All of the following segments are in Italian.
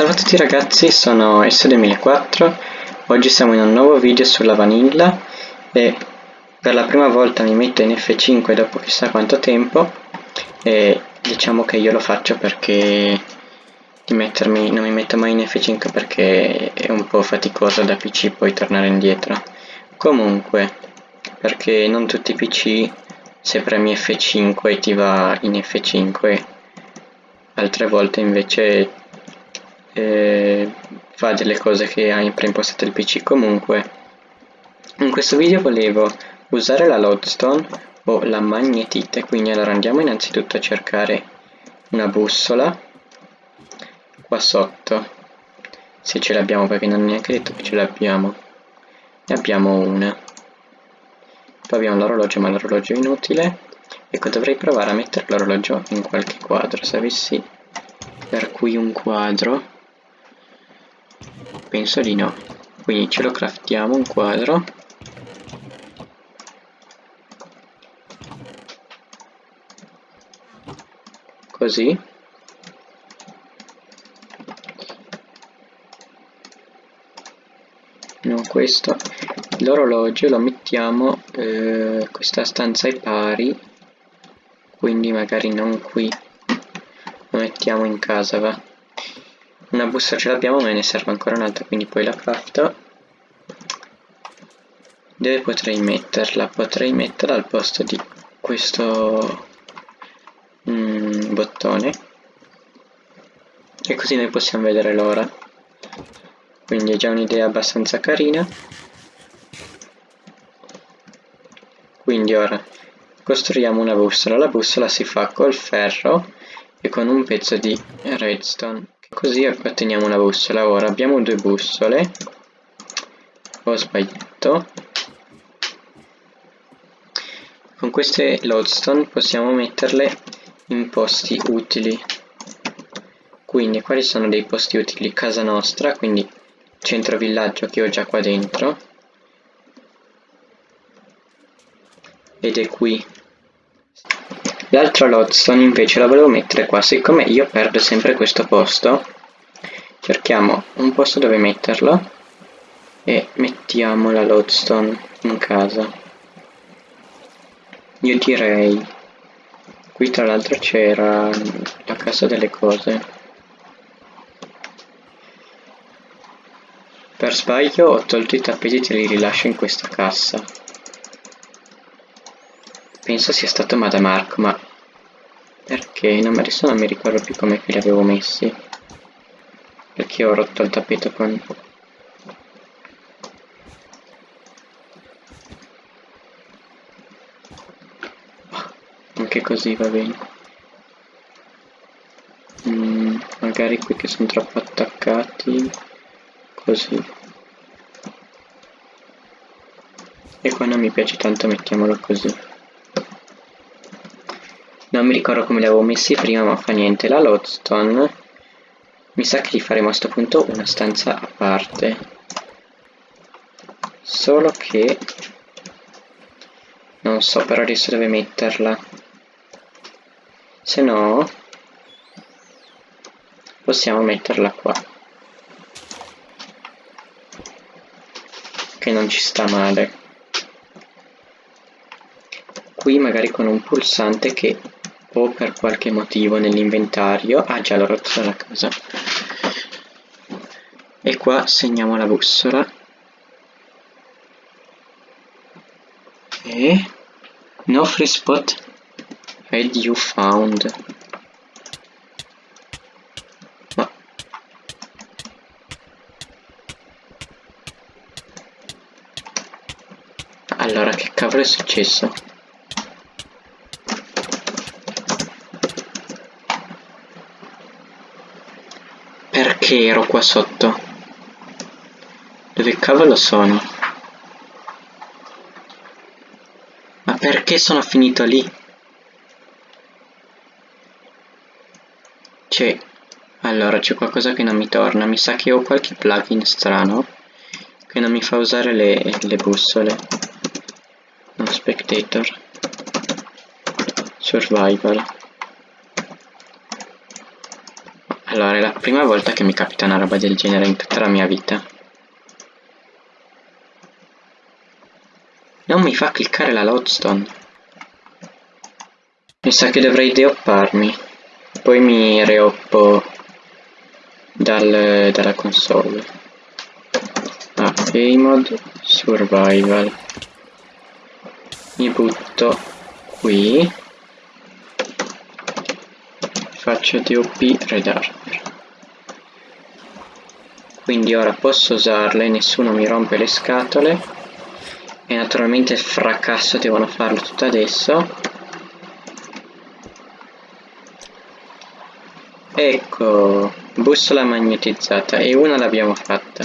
salve a tutti ragazzi, sono S2004, oggi siamo in un nuovo video sulla vanilla e per la prima volta mi metto in F5 dopo chissà quanto tempo e diciamo che io lo faccio perché di mettermi, non mi metto mai in F5 perché è un po' faticoso da PC poi tornare indietro. Comunque, perché non tutti i PC se premi F5 ti va in F5 altre volte invece eh, fa delle cose che hai preimpostato il pc comunque in questo video volevo usare la lodestone o la magnetite. Quindi allora andiamo innanzitutto a cercare una bussola qua sotto. Se ce l'abbiamo perché non è neanche detto che ce l'abbiamo. Ne abbiamo una. Poi abbiamo l'orologio ma l'orologio è inutile. Ecco dovrei provare a mettere l'orologio in qualche quadro. Se avessi per qui un quadro Penso di no. Quindi ce lo craftiamo un quadro. Così. No, questo. L'orologio lo mettiamo, eh, questa stanza ai pari, quindi magari non qui, lo mettiamo in casa, va una busta ce l'abbiamo ma ne serve ancora un'altra quindi poi la crafto. Dove potrei metterla? potrei metterla al posto di questo mm, bottone. E così noi possiamo vedere l'ora. Quindi è già un'idea abbastanza carina. Quindi ora costruiamo una bussola. La bussola si fa col ferro e con un pezzo di redstone Così otteniamo una bussola. Ora abbiamo due bussole. Ho sbagliato. Con queste lodestone possiamo metterle in posti utili. Quindi quali sono dei posti utili? Casa nostra, quindi centro villaggio che ho già qua dentro. Ed è qui L'altra lodestone invece la volevo mettere qua, siccome io perdo sempre questo posto, cerchiamo un posto dove metterla e mettiamo la lodestone in casa. Io direi, qui tra l'altro c'era la casa delle cose. Per sbaglio ho tolto i tappeti e li rilascio in questa cassa penso sia stato Madamarco, ma perché? Non, adesso non mi ricordo più come li avevo messi. Perché ho rotto il tappeto con... Anche così va bene. Mm, magari qui che sono troppo attaccati. Così. E qua non mi piace tanto mettiamolo così non mi ricordo come li avevo messi prima ma fa niente. La lodestone mi sa che li faremo a questo punto una stanza a parte. Solo che non so però adesso dove metterla. Se no possiamo metterla qua. Che non ci sta male. Qui magari con un pulsante che o per qualche motivo nell'inventario. Ah già l'ho rotto dalla casa. E qua segniamo la bussola. E no free spot. Had you found? Ma allora che cavolo è successo Perché ero qua sotto? Dove cavolo sono? Ma perché sono finito lì? C'è... Allora, c'è qualcosa che non mi torna. Mi sa che ho qualche plugin strano che non mi fa usare le, le bussole. No, spectator. Survival. Allora, è la prima volta che mi capita una roba del genere in tutta la mia vita. Non mi fa cliccare la lodestone. Mi sa che dovrei deopparmi. Poi mi reoppo dal, dalla console. Ah, Mode Survival. Mi butto qui faccio DOP Red Armor quindi ora posso usarle nessuno mi rompe le scatole. E naturalmente fracasso devono farlo tutto adesso. Ecco bussola magnetizzata e una l'abbiamo fatta.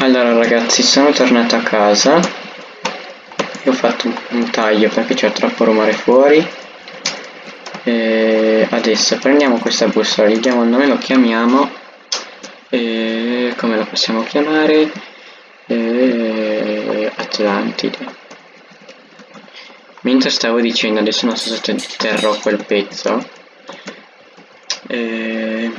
Allora ragazzi sono tornato a casa. Ho fatto un taglio perché c'è troppo rumore fuori e adesso prendiamo questa bussola gli diamo il nome lo chiamiamo e come lo possiamo chiamare? E Atlantide. Mentre stavo dicendo adesso non so se terrò quel pezzo. E...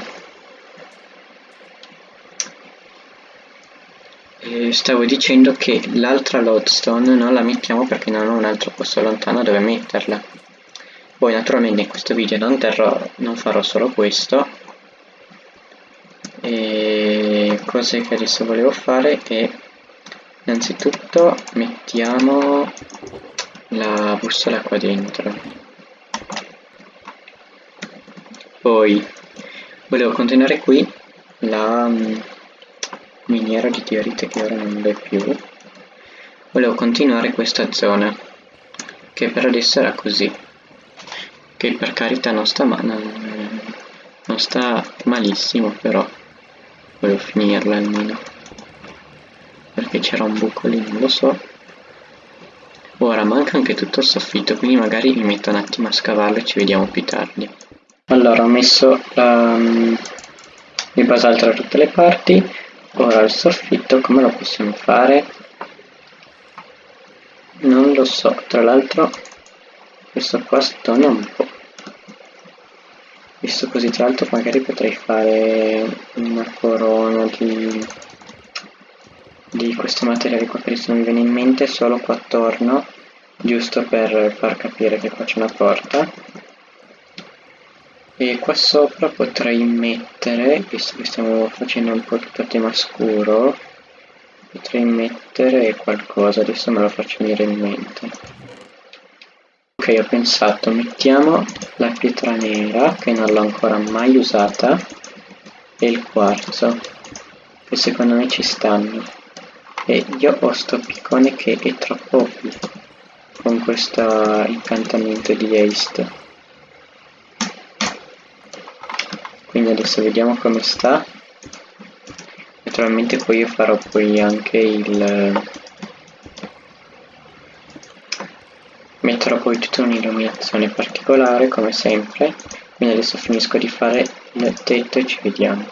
E stavo dicendo che l'altra lodestone non la mettiamo perché non ho un altro posto lontano dove metterla poi naturalmente in questo video non, terrò, non farò solo questo. E cose che adesso volevo fare è innanzitutto mettiamo la bussola qua dentro. Poi volevo continuare qui la um, miniera di diorite che ora non vedo più. Volevo continuare questa zona che per adesso era così che per carità non sta, ma non, non sta malissimo però volevo finirla almeno. Perché c'era un buco lì non lo so. Ora manca anche tutto il soffitto quindi magari mi metto un attimo a scavarlo e ci vediamo più tardi. Allora ho messo la, il basalto da tutte le parti. Ora il soffitto come lo possiamo fare? Non lo so tra l'altro questo qua stona un po' visto così tra l'altro magari potrei fare una corona di di questo materiale qua che adesso non mi viene in mente solo qua attorno giusto per far capire che qua c'è una porta. E qua sopra potrei mettere visto che stiamo facendo un po' tutto a tema scuro potrei mettere qualcosa adesso me lo faccio venire in mente ho pensato mettiamo la pietra nera che non l'ho ancora mai usata e il quarzo che secondo me ci stanno. E io ho sto piccone che è troppo OP con questo incantamento di haste. Quindi adesso vediamo come sta. Naturalmente poi io farò poi anche il metterò poi tutta un'illuminazione particolare come sempre. Quindi adesso finisco di fare il tetto e ci vediamo.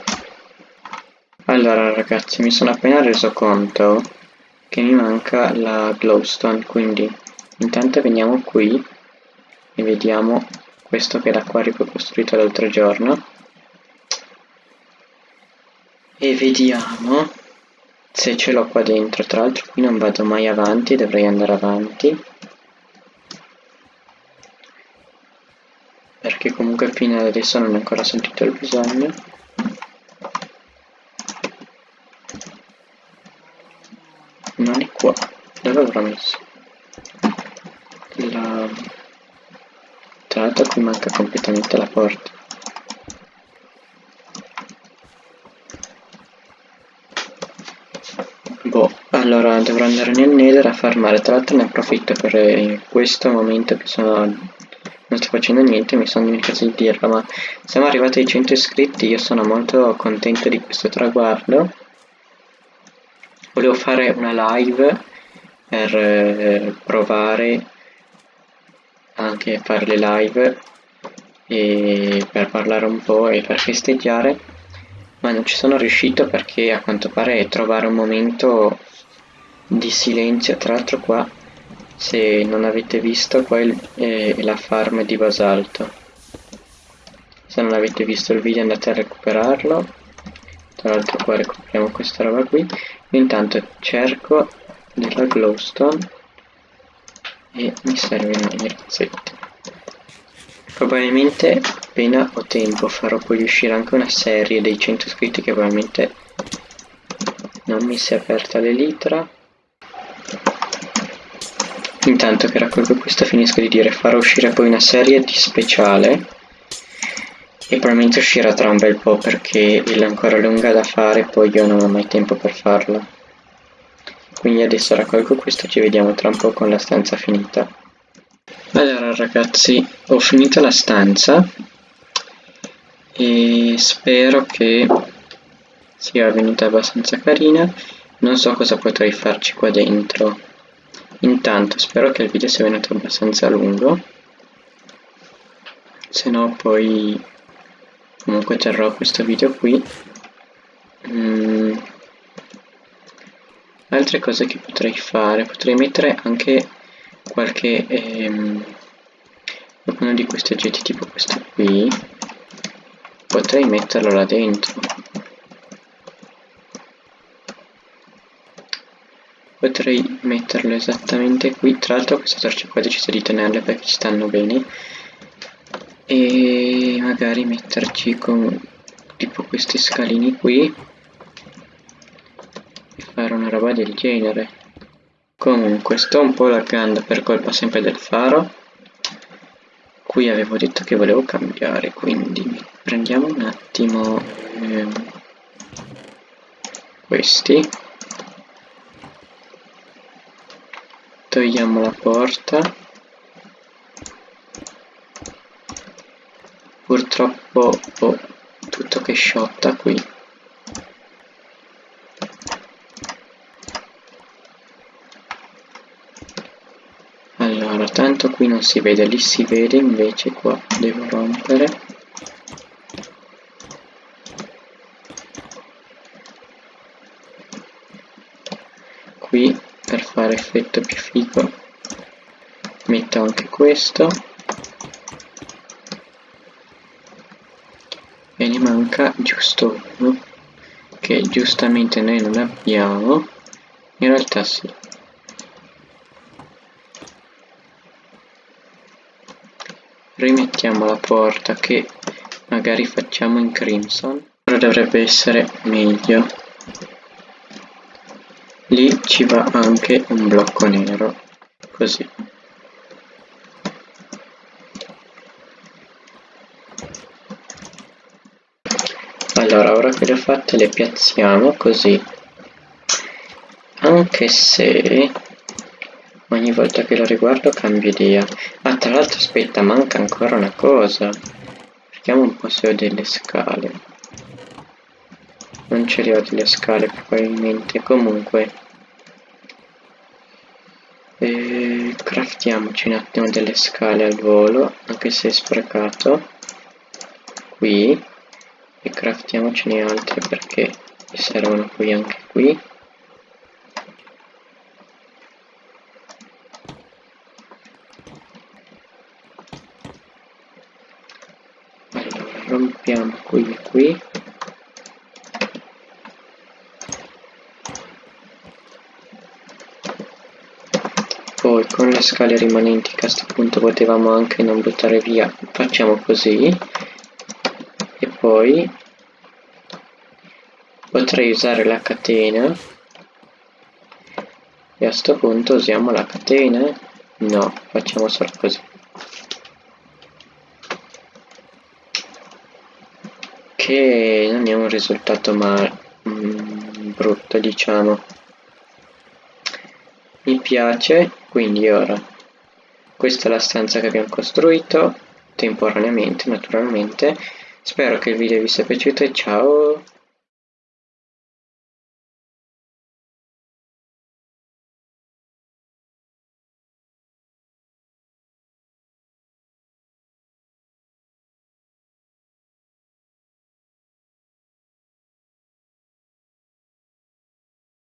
Allora ragazzi mi sono appena reso conto che mi manca la glowstone quindi intanto veniamo qui e vediamo questo che è l'acquario che ho costruito l'altro giorno. E vediamo se ce l'ho qua dentro. Tra l'altro qui non vado mai avanti dovrei andare avanti perché comunque fino ad adesso non ho ancora sentito il bisogno. Non è qua. Dove avrò messo? La tra l'altro qui manca completamente la porta. Boh allora dovrò andare nel nether a farmare. Tra l'altro ne approfitto per questo momento che sono sto facendo niente mi sono dimenticato di dirlo ma siamo arrivati ai 100 iscritti io sono molto contento di questo traguardo. Volevo fare una live per eh, provare anche a fare le live e per parlare un po' e per festeggiare ma non ci sono riuscito perché a quanto pare trovare un momento di silenzio tra l'altro qua se non avete visto qua è la farm di basalto. Se non avete visto il video andate a recuperarlo. Tra l'altro qua recuperiamo questa roba qui. Intanto cerco della glowstone e mi servono i razzetti probabilmente appena ho tempo farò poi uscire anche una serie dei 100 iscritti che probabilmente non mi si è aperta l'elitra intanto che raccolgo questo finisco di dire farò uscire poi una serie di speciale e probabilmente uscirà tra un bel po' perché è ancora lunga da fare poi io non ho mai tempo per farla quindi adesso raccolgo questo ci vediamo tra un po' con la stanza finita. Allora ragazzi ho finito la stanza e spero che sia venuta abbastanza carina. Non so cosa potrei farci qua dentro intanto spero che il video sia venuto abbastanza lungo. Se no poi comunque terrò questo video qui. Mm. altre cose che potrei fare potrei mettere anche qualche ehm, uno di questi oggetti tipo questo qui. Potrei metterlo là dentro potrei metterlo esattamente qui. Tra l'altro queste torce qua ho deciso di tenerle perché ci stanno bene. E magari metterci con tipo questi scalini qui. E fare una roba del genere. Comunque sto un po' laggando per colpa sempre del faro. Qui avevo detto che volevo cambiare quindi prendiamo un attimo ehm, questi togliamo la porta. Purtroppo ho tutto che sciotta qui. Allora tanto qui non si vede lì si vede invece qua devo rompere qui per fare effetto più figo. Metto anche questo. E ne manca giusto uno che giustamente noi non abbiamo. In realtà sì. Rimettiamo la porta che magari facciamo in crimson. Ora dovrebbe essere meglio lì ci va anche un blocco nero così. Allora ora che le ho fatte le piazziamo così. Anche se ogni volta che lo riguardo cambio idea. Ah tra l'altro aspetta manca ancora una cosa. Vediamo un po' se ho delle scale non ce le ho delle scale probabilmente. Comunque e craftiamoci un attimo delle scale al volo anche se è sprecato qui e craftiamocene altre perché servono poi anche qui. Rompiamo qui e qui poi con le scale rimanenti che a questo punto potevamo anche non buttare via. Facciamo così. Poi potrei usare la catena. E a sto punto usiamo la catena? No facciamo solo così. Che non è un risultato ma mm, brutto diciamo mi piace quindi ora questa è la stanza che abbiamo costruito temporaneamente naturalmente Spero che il video vi sia piaciuto e ciao!